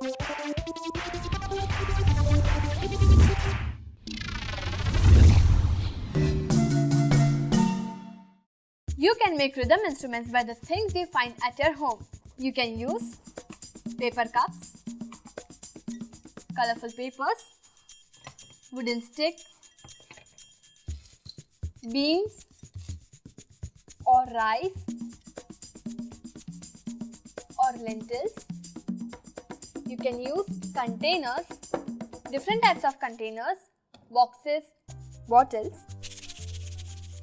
You can make rhythm instruments by the things you find at your home. You can use paper cups, colorful papers, wooden stick, beans or rice or lentils. You can use containers, different types of containers, boxes, bottles.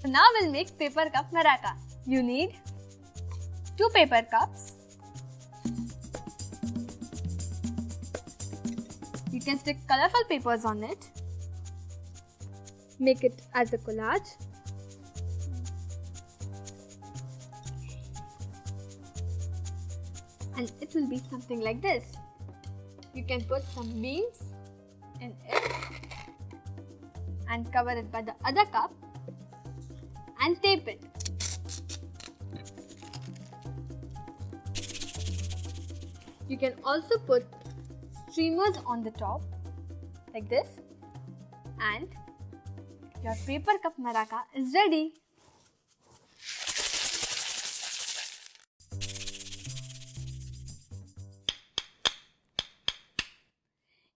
So now we'll make paper cup maraca. You need two paper cups. You can stick colorful papers on it. Make it as a collage. And it will be something like this. You can put some beans in it and cover it by the other cup and tape it. You can also put streamers on the top like this and your paper cup maraca is ready.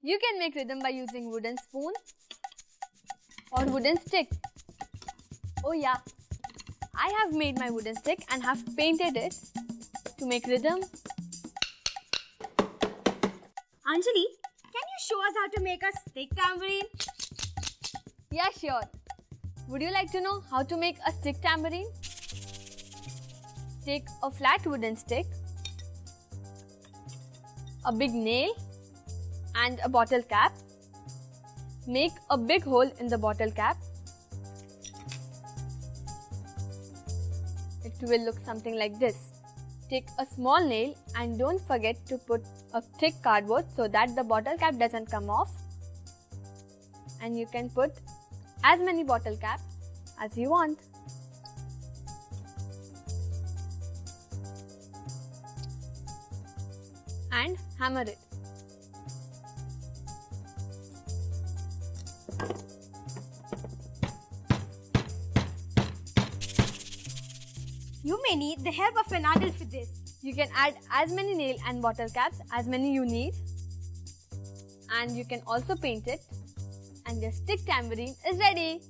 You can make rhythm by using wooden spoon or wooden stick. Oh yeah, I have made my wooden stick and have painted it to make rhythm. Anjali, can you show us how to make a stick tambourine? Yeah, sure. Would you like to know how to make a stick tambourine? Take a flat wooden stick, a big nail and a bottle cap. Make a big hole in the bottle cap. It will look something like this. Take a small nail and don't forget to put a thick cardboard so that the bottle cap doesn't come off. And you can put as many bottle caps as you want. And hammer it. You may need the help of an adult for this. You can add as many nail and bottle caps as many you need. And you can also paint it. And your stick tambourine is ready.